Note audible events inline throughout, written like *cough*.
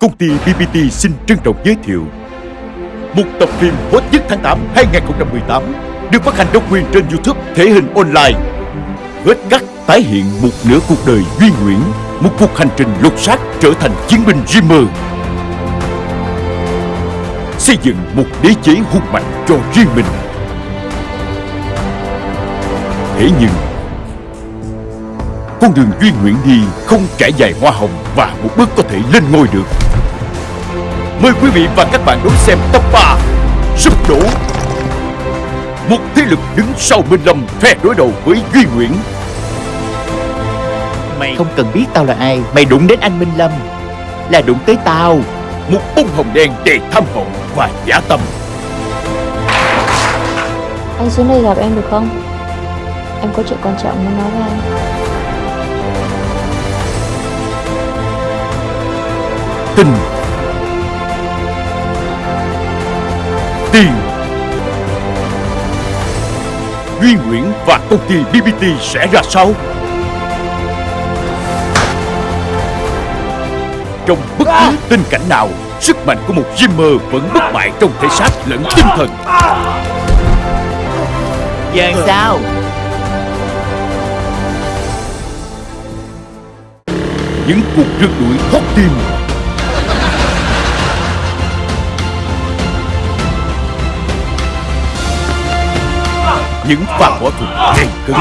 Công ty BBT xin trân trọng giới thiệu Một tập phim hot nhất tháng 8 2018 Được phát hành độc quyền trên YouTube thể hình online. Vết cắt tái hiện một nửa cuộc đời Duy Nguyễn, Một cuộc hành trình lột xác trở thành chiến binh Dreamer Xây dựng một đế chế hung mạnh cho riêng mình. Thế nhưng, Con đường Duy Nguyễn đi không trải dài hoa hồng Và một bước có thể lên ngôi được. Mời quý vị và các bạn đón xem tập 3 Sụp đổ. Một thế lực đứng sau Minh Lâm phe đối đầu với Duy Nguyễn. Mày không cần biết tao là ai. Mày đụng đến anh Minh Lâm. Là đụng tới tao. Một bông hồng đen đầy tham vọng và giả tâm. Anh xuống đây gặp em được không? Em có chuyện quan trọng muốn nói với anh. Tình Tiền Duy Nguyễn và công ty BBT sẽ ra sao? Trong bất cứ tình cảnh nào Sức mạnh của một Jimmer vẫn bất bại trong thể xác lẫn tinh thần. Giờ sao? Những cuộc rượt đuổi hot tim Những pha võ thuật gay cứng.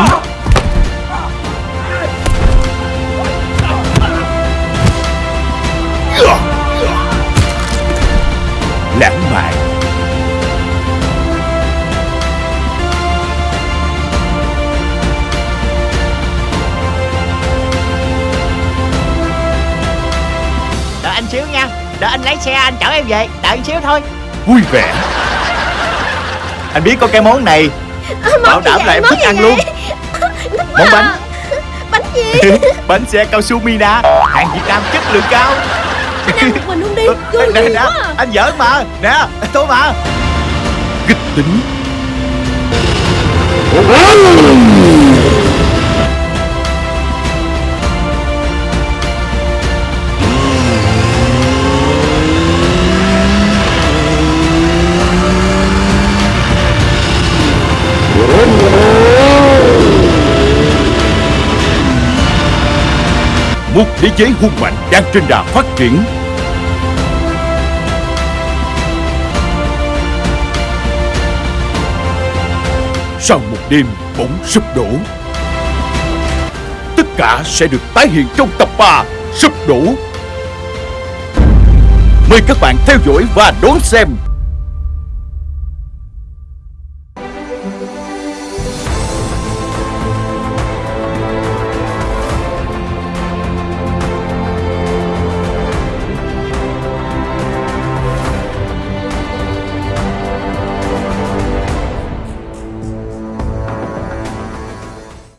Lãng mạn. Đợi anh xíu nha. Đợi anh lấy xe anh chở em về. Đợi anh xíu thôi. Vui vẻ. Anh biết có cái món này Bảo đảm là em thích ăn luôn. Món bánh. Bánh gì? *laughs* Bánh xe cao su Mina. Hàng Việt Nam chất lượng cao. Ăn một mình luôn đi. Vui Nè gì nè. quá à. Anh giỡn mà. Nè tôi mà. Kịch tính một thế giới hung mạnh đang trên đà phát triển. Sau một đêm bỗng sụp đổ, tất cả sẽ được tái hiện trong tập 3 sụp đổ. Mời các bạn theo dõi và đón xem.